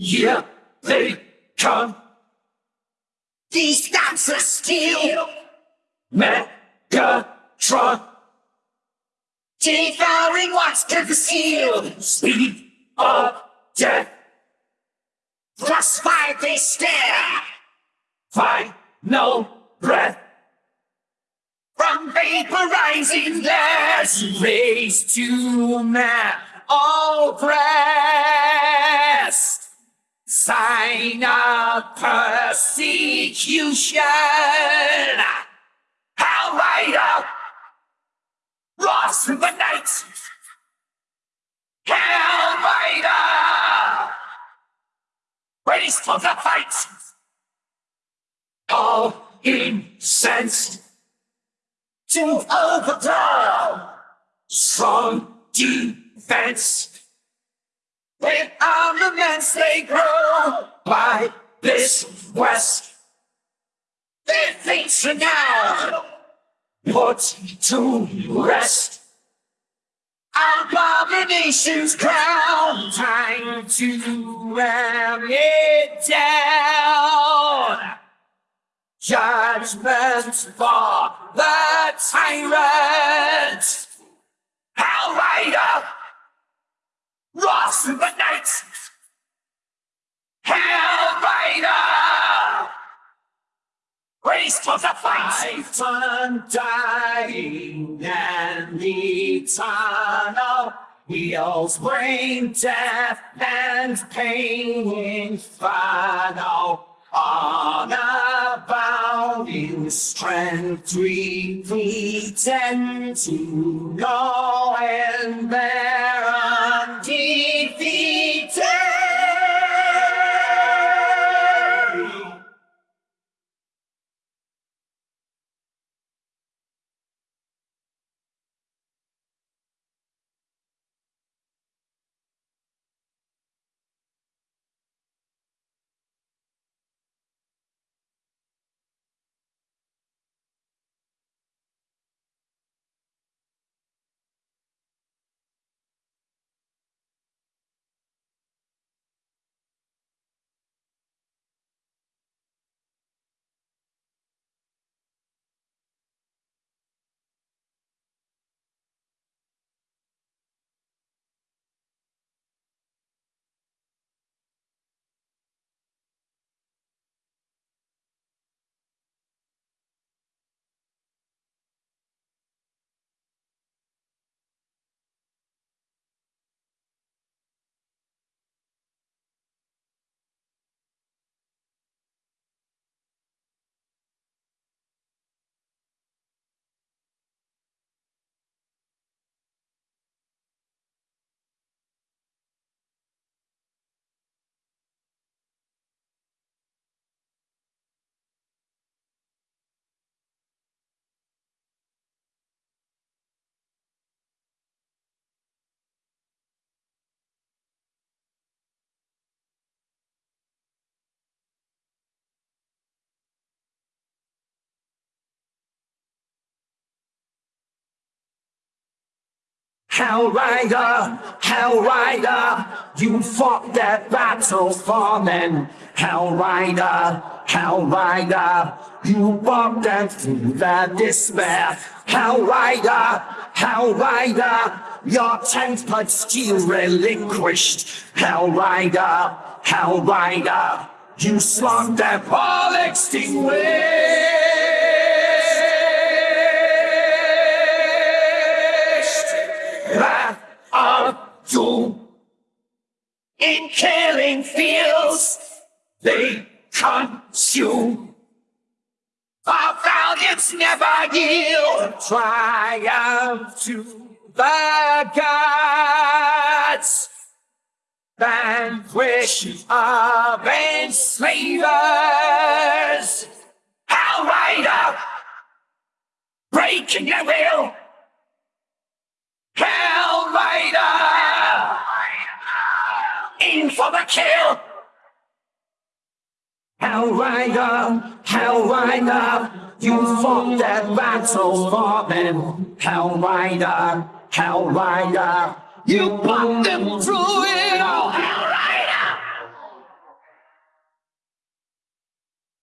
Here they come. These guns are steel. Megatron. Devouring what's concealed. Speed of death. Crossfire they stare. Find no breath. From vaporizing theirs. Raised to man. All breast. Of persecution. Hell Rider. Ross through the night. Hell Rider. Ready for the fight. All incensed To overthrow. strong defense. With armaments they grow. by this west Their fates are now. put to rest. Abominations crown. Time to ram it down. Judgment for the tyrant. Hell Rider. Ross in the night. Hell Rider. Race for fight. Undying and eternal. Heals brain death and pain infernal. On abounding strength we pretend to know and bear Hell Rider, Hell Rider, you fought that battle for men. Hell Rider, Hell Rider, you walked them through the despair. Hell Rider, Hell Rider, your tempered steel relinquished. Hell Rider, Hell Rider, you slugged them all extinguished. They consume. Our valiance never yield. Triumph to the gods. Vanquish of enslavers. Hell Rider, breaking their will. Hell Rider, in for the kill. How I know, how you fought that battle for them. How I know, you put them through it all.